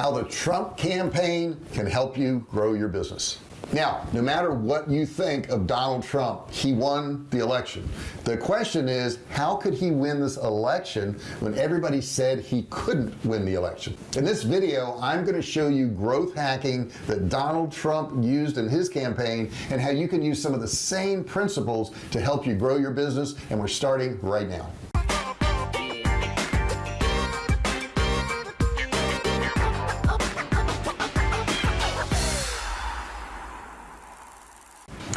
how the Trump campaign can help you grow your business. Now no matter what you think of Donald Trump he won the election. The question is how could he win this election when everybody said he couldn't win the election? In this video I'm going to show you growth hacking that Donald Trump used in his campaign and how you can use some of the same principles to help you grow your business and we're starting right now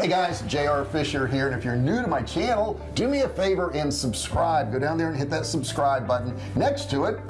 hey guys JR Fisher here and if you're new to my channel do me a favor and subscribe. Go down there and hit that subscribe button. Next to it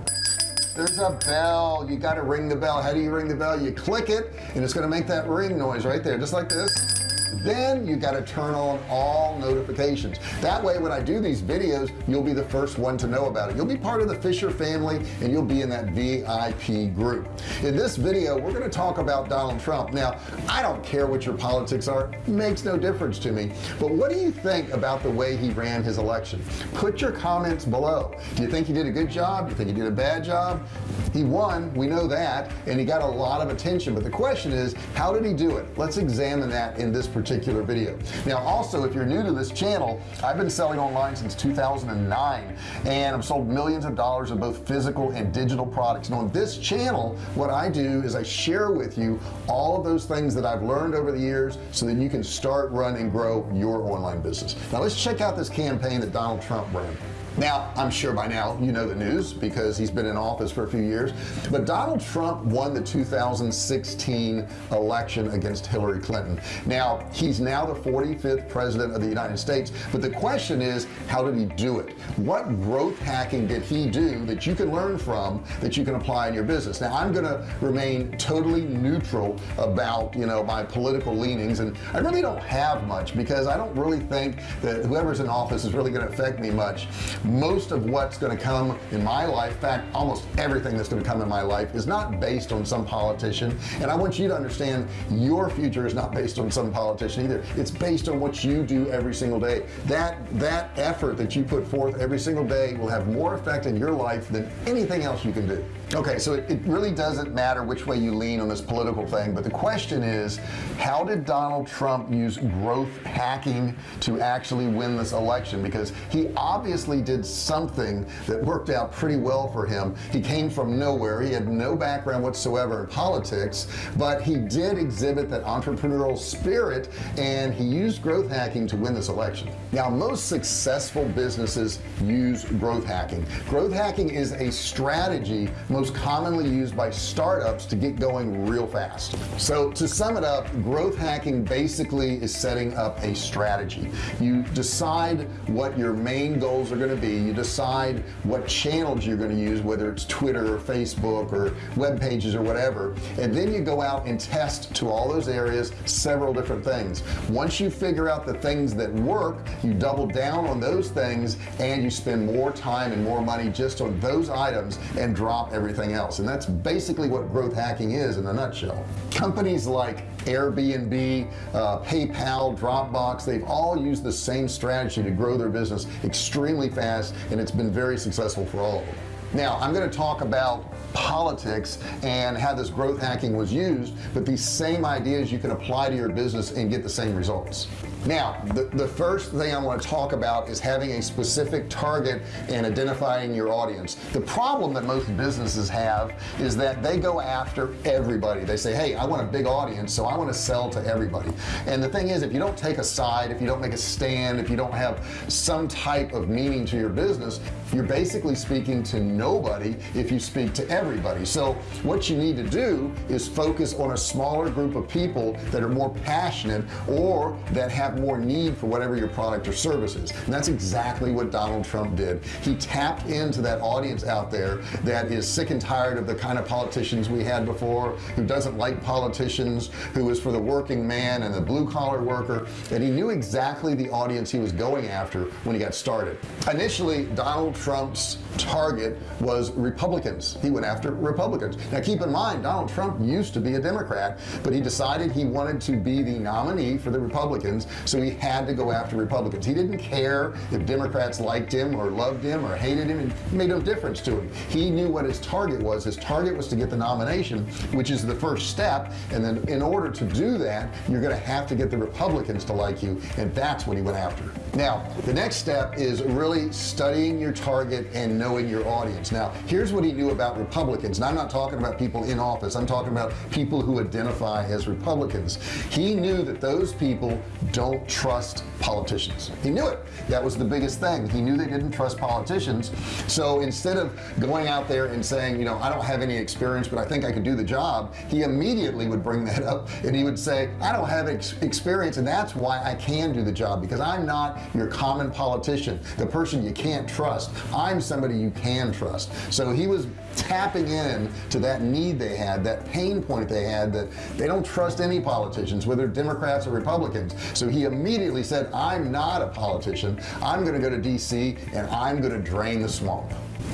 there's a bell. You got to ring the bell. How do you ring the bell? You click it and it's going to make that ring noise right there just like this then you got to turn on all notifications. That way when I do these videos you'll be the first one to know about it. You'll be part of the Fisher family and you'll be in that VIP group. In this video we're going to talk about Donald Trump. Now I don't care what your politics are. Makes no difference to me. But what do you think about the way he ran his election? Put your comments below. Do you think he did a good job? Do you think he did a bad job? He won we know that and he got a lot of attention. But the question is how did he do it? Let's examine that in this particular video. Now also if you're new to this channel I've been selling online since 2009 and I've sold millions of dollars of both physical and digital products. And on this channel what I do is I share with you all of those things that I've learned over the years so that you can start run and grow your online business. Now let's check out this campaign that Donald Trump ran now I'm sure by now you know the news because he's been in office for a few years but Donald Trump won the 2016 election against Hillary Clinton. Now he's now the 45th president of the United States but the question is how did he do it? What growth hacking did he do that you can learn from that you can apply in your business? Now I'm gonna remain totally neutral about you know my political leanings and I really don't have much because I don't really think that whoever's in office is really going to affect me much most of what's going to come in my life in fact almost everything that's going to come in my life is not based on some politician. And I want you to understand your future is not based on some politician either. It's based on what you do every single day. That that effort that you put forth every single day will have more effect in your life than anything else you can do okay so it, it really doesn't matter which way you lean on this political thing but the question is how did Donald Trump use growth hacking to actually win this election? Because he obviously did something that worked out pretty well for him. He came from nowhere. He had no background whatsoever in politics but he did exhibit that entrepreneurial spirit and he used growth hacking to win this election. Now most successful businesses use growth hacking. Growth hacking is a strategy most commonly used by startups to get going real fast. So to sum it up growth hacking basically is setting up a strategy. You decide what your main goals are going to be. You decide what channels you're going to use whether it's Twitter or Facebook or web pages or whatever. And then you go out and test to all those areas several different things. Once you figure out the things that work you double down on those things and you spend more time and more money just on those items and drop everything else. And that's basically what growth hacking is in a nutshell. Companies like Airbnb uh, PayPal Dropbox they've all used the same strategy to grow their business extremely fast and it's been very successful for all of them. Now I'm going to talk about politics and how this growth hacking was used but these same ideas you can apply to your business and get the same results. Now the, the first thing I want to talk about is having a specific target and identifying your audience. The problem that most businesses have is that they go after everybody. They say hey I want a big audience so I want to sell to everybody. And the thing is if you don't take a side if you don't make a stand if you don't have some type of meaning to your business you're basically speaking to nobody if you speak to everybody so what you need to do is focus on a smaller group of people that are more passionate or that have more need for whatever your product or service is. And that's exactly what Donald Trump did. He tapped into that audience out there that is sick and tired of the kind of politicians we had before who doesn't like politicians who is for the working man and the blue-collar worker. And he knew exactly the audience he was going after when he got started. Initially Donald Trump's target was Republicans. He went after Republicans. Now keep in mind Donald Trump used to be a Democrat but he decided he wanted to be the nominee for the Republicans so he had to go after Republicans. He didn't care if Democrats liked him or loved him or hated him. It made no difference to him. He knew what his target was. His target was to get the nomination which is the first step. And then in order to do that you're gonna have to get the Republicans to like you. And that's what he went after now the next step is really studying your target and knowing your audience. Now here's what he knew about Republicans. And I'm not talking about people in office. I'm talking about people who identify as Republicans. He knew that those people don't trust politicians. He knew it. That was the biggest thing. He knew they didn't trust politicians. So instead of going out there and saying you know I don't have any experience but I think I could do the job he immediately would bring that up and he would say I don't have ex experience and that's why I can do the job because I'm not your common politician. The person you can't trust. I'm somebody you can trust. So he was tapping in to that need they had that pain point they had that they don't trust any politicians whether Democrats or Republicans. So he immediately said I'm not a politician. I'm gonna go to DC and I'm gonna drain the swamp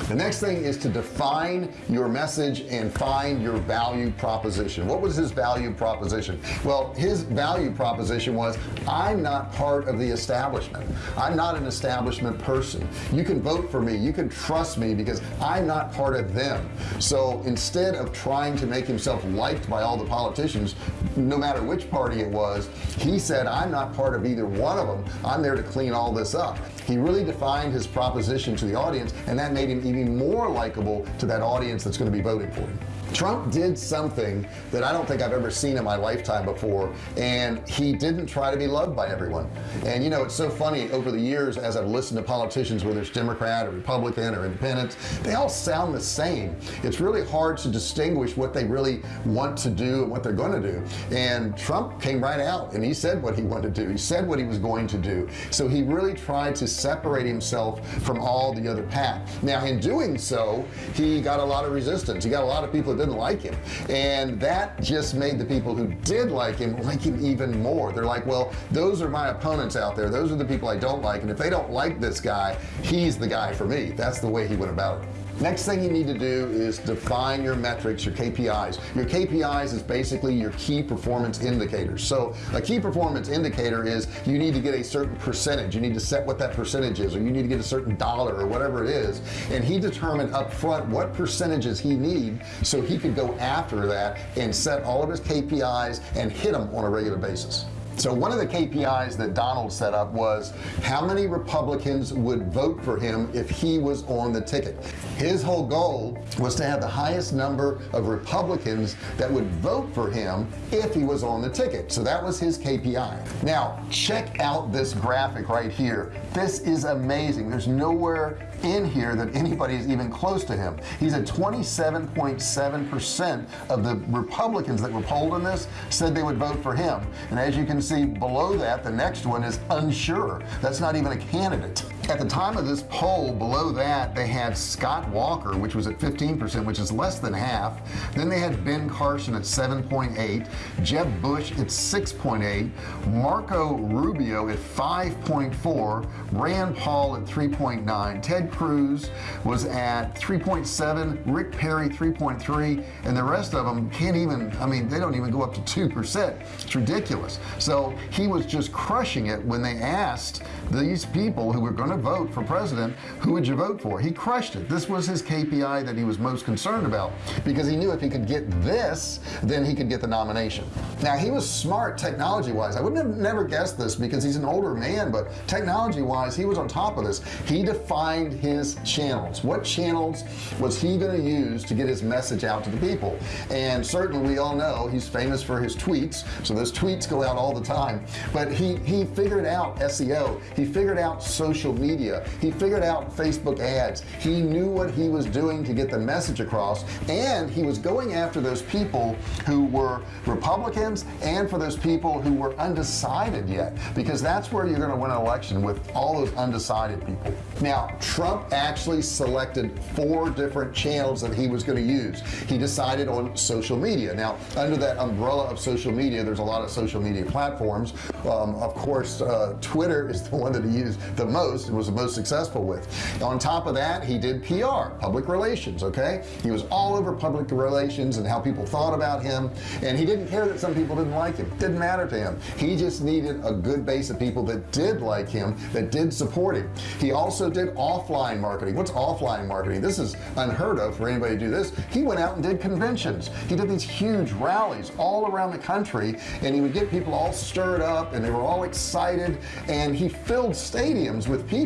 the next thing is to define your message and find your value proposition. What was his value proposition? Well his value proposition was I'm not part of the establishment. I'm not an establishment person. You can vote for me. You can trust me because I'm not part of them. So instead of trying to make himself liked by all the politicians no matter which party it was he said I'm not part of either one of them I'm there to clean all this up. He really defined his proposition to the audience and that made him even more likable to that audience that's going to be voting for him Trump did something that I don't think I've ever seen in my lifetime before and he didn't try to be loved by everyone. And you know it's so funny over the years as I've listened to politicians whether it's Democrat or Republican or independent they all sound the same. It's really hard to distinguish what they really want to do and what they're going to do. And Trump came right out and he said what he wanted to do. He said what he was going to do. So he really tried to separate himself from all the other path now in doing so he got a lot of resistance. He got a lot of people didn't like him. And that just made the people who did like him like him even more. They're like well those are my opponents out there. Those are the people I don't like. And if they don't like this guy he's the guy for me. That's the way he went about it next thing you need to do is define your metrics your KPIs your KPIs is basically your key performance indicators so a key performance indicator is you need to get a certain percentage. You need to set what that percentage is or you need to get a certain dollar or whatever it is. And he determined up front what percentages he need so he could go after that and set all of his KPIs and hit them on a regular basis so one of the KPIs that Donald set up was how many Republicans would vote for him if he was on the ticket. His whole goal was to have the highest number of Republicans that would vote for him if he was on the ticket. So that was his KPI now check out this graphic right here. This is amazing. There's nowhere in here that anybody is even close to him. He's at 27.7 percent of the Republicans that were polled in this said they would vote for him. And as you can see below that the next one is unsure. That's not even a candidate at the time of this poll below that they had Scott Walker which was at 15% which is less than half. Then they had Ben Carson at 7.8 Jeb Bush at 6.8 Marco Rubio at 5.4 Rand Paul at 3.9 Ted Cruz was at 3.7 Rick Perry 3.3 and the rest of them can't even I mean they don't even go up to two percent. It's ridiculous. So he was just crushing it when they asked these people who were going to vote for president who would you vote for? He crushed it. This was his KPI that he was most concerned about because he knew if he could get this then he could get the nomination. Now he was smart technology wise I wouldn't have never guessed this because he's an older man but technology wise he was on top of this. He defined his channels. What channels was he going to use to get his message out to the people? And certainly we all know he's famous for his tweets so those tweets go out all the time. But he he figured out SEO he figured out social media he figured out Facebook ads. He knew what he was doing to get the message across and he was going after those people who were Republicans and for those people who were undecided yet because that's where you're going to win an election with all those undecided people. Now Trump actually selected four different channels that he was going to use. He decided on social media. Now under that umbrella of social media there's a lot of social media platforms. Um, of course uh, Twitter is the one that he used the most was the most successful with. On top of that he did PR public relations okay? He was all over public relations and how people thought about him and he didn't care that some people didn't like him. Didn't matter to him. He just needed a good base of people that did like him that did support him. He also did offline marketing. What's offline marketing? This is unheard of for anybody to do this. He went out and did conventions. He did these huge rallies all around the country and he would get people all stirred up and they were all excited and he filled stadiums with people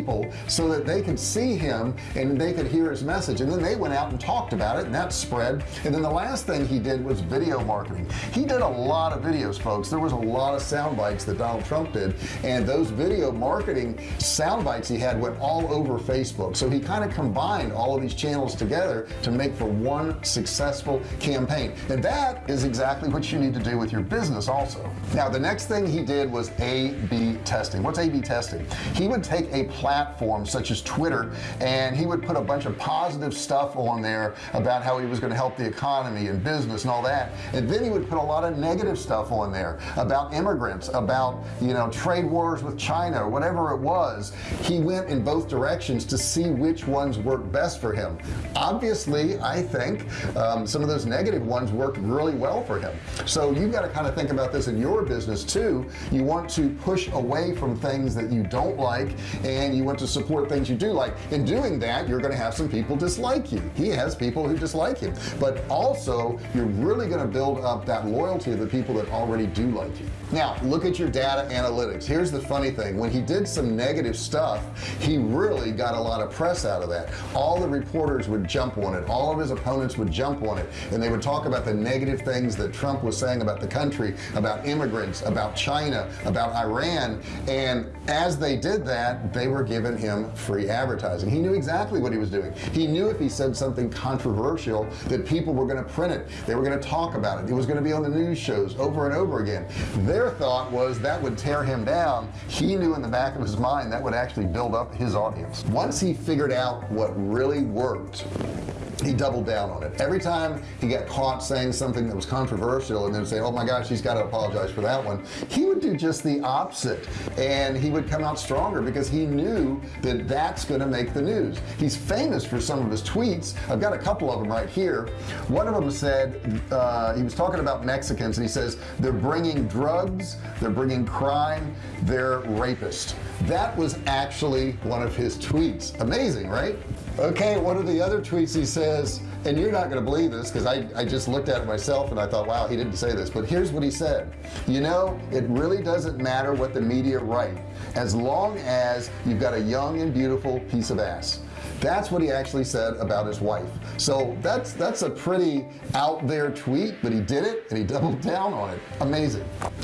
so that they could see him and they could hear his message. And then they went out and talked about it and that spread. And then the last thing he did was video marketing. He did a lot of videos folks. There was a lot of sound bites that Donald Trump did. And those video marketing sound bites he had went all over Facebook. So he kind of combined all of these channels together to make for one successful campaign. And that is exactly what you need to do with your business also. Now the next thing he did was a-b testing. What's a-b testing? He would take a platform such as Twitter and he would put a bunch of positive stuff on there about how he was going to help the economy and business and all that. And then he would put a lot of negative stuff on there about immigrants about you know trade wars with China whatever it was. He went in both directions to see which ones worked best for him. Obviously I think um, some of those negative ones worked really well for him. So you've got to kind of think about this in your business too. You want to push away from things that you don't like and you want to support things you do like in doing that you're going to have some people dislike you. He has people who dislike him. But also you're really going to build up that loyalty of the people that already do like you. Now look at your data analytics. Here's the funny thing. When he did some negative stuff he really got a lot of press out of that. All the reporters would jump on it. All of his opponents would jump on it. And they would talk about the negative things that Trump was saying about the country about immigrants about China about Iran. And as they did that they were giving him free advertising. He knew exactly what he was doing. He knew if he said something controversial that people were going to print it. They were going to talk about it. It was going to be on the news shows over and over again. Their thought was that would tear him down. He knew in the back of his mind that would actually build up his audience. Once he figured out what really worked he doubled down on it. Every time he got caught saying something that was controversial and then say oh my gosh he's got to apologize for that one he would do just the opposite. And he would come out stronger because he knew that that's going to make the news. He's famous for some of his tweets. I've got a couple of them right here. One of them said uh, he was talking about Mexicans and he says they're bringing drugs they're bringing crime they're rapists. That was actually one of his tweets. Amazing right? Okay what are the other tweets he says and you're not going to believe this because I, I just looked at it myself and I thought wow he didn't say this. But here's what he said. You know it really doesn't matter what the media write as long as you've got a young and beautiful piece of ass that's what he actually said about his wife. So that's that's a pretty out there tweet but he did it and he doubled down on it. Amazing.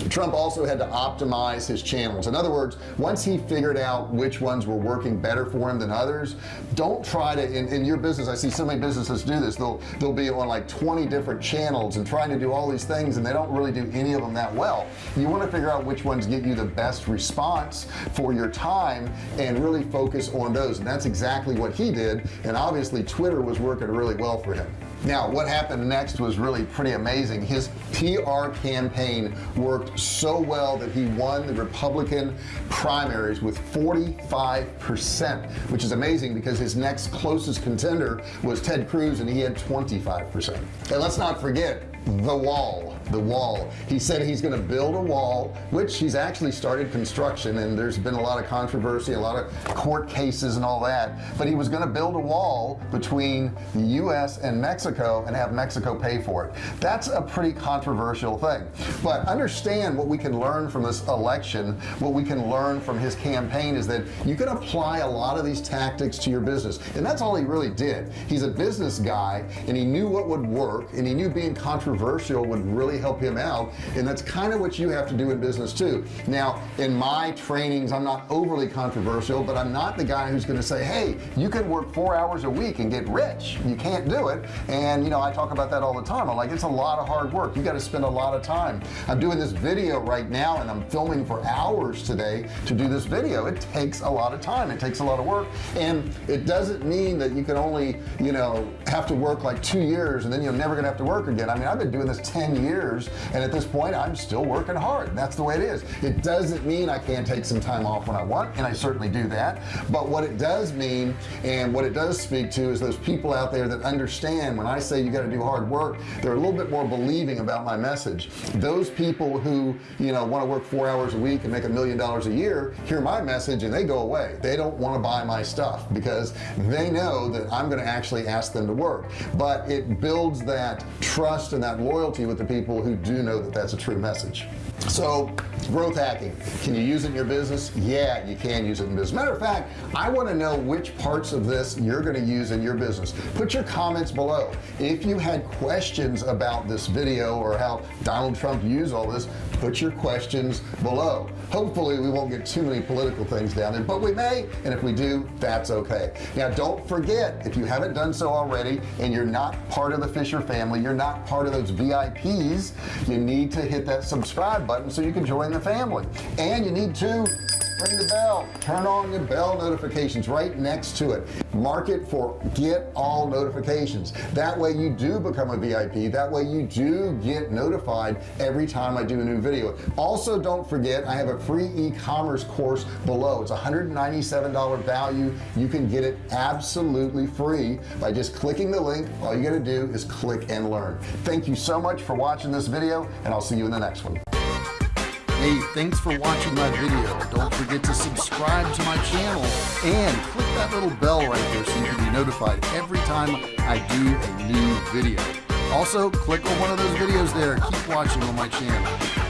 Trump also had to optimize his channels. In other words once he figured out which ones were working better for him than others don't try to in, in your business I see so many businesses do this. They'll they'll be on like 20 different channels and trying to do all these things and they don't really do any of them that well. You want to figure out which ones get you the best response for your time and really focus on those. And that's exactly what he did and obviously Twitter was working really well for him. Now what happened next was really pretty amazing. His PR campaign worked so well that he won the Republican primaries with 45 percent which is amazing because his next closest contender was Ted Cruz and he had 25 percent. And let's not forget the wall the wall. He said he's going to build a wall which he's actually started construction and there's been a lot of controversy a lot of court cases and all that but he was going to build a wall between the US and Mexico and have Mexico pay for it. That's a pretty controversial thing. But understand what we can learn from this election what we can learn from his campaign is that you can apply a lot of these tactics to your business. And that's all he really did. He's a business guy and he knew what would work and he knew being controversial would really help him out and that's kind of what you have to do in business too. Now in my trainings I'm not overly controversial but I'm not the guy who's going to say hey you can work four hours a week and get rich. You can't do it. And you know I talk about that all the time. I'm like it's a lot of hard work. You got to spend a lot of time. I'm doing this video right now and I'm filming for hours today to do this video. It takes a lot of time. It takes a lot of work. And it doesn't mean that you can only you know have to work like two years and then you're never gonna have to work again. I mean I've been doing this 10 years and at this point I'm still working hard that's the way it is. It doesn't mean I can't take some time off when I want and I certainly do that but what it does mean and what it does speak to is those people out there that understand when I say you got to do hard work they're a little bit more believing about my message. Those people who you know want to work four hours a week and make a million dollars a year hear my message and they go away. They don't want to buy my stuff because they know that I'm going to actually ask them to work. But it builds that trust and that loyalty with the people who do know that that's a true message. So growth hacking. Can you use it in your business? Yeah you can use it in business. Matter of fact I want to know which parts of this you're going to use in your business. Put your comments below. If you had questions about this video or how Donald Trump used all this put your questions below. Hopefully we won't get too many political things down there but we may and if we do that's okay. Now don't forget if you haven't done so already and you're not part of the Fisher family you're not part of those VIPs you need to hit that subscribe button so you can join the family. And you need to ring the bell. Turn on your bell notifications right next to it. Mark it for get all notifications. That way you do become a VIP that way you do get notified every time I do a new video. Also don't forget I have a free e-commerce course below. It's $197 value. You can get it absolutely free by just clicking the link. All you got to do is click and learn. Thank you so much for watching this video and I'll see you in the next one Hey, thanks for watching my video. Don't forget to subscribe to my channel and click that little bell right there so you can be notified every time I do a new video. Also, click on one of those videos there. Keep watching on my channel.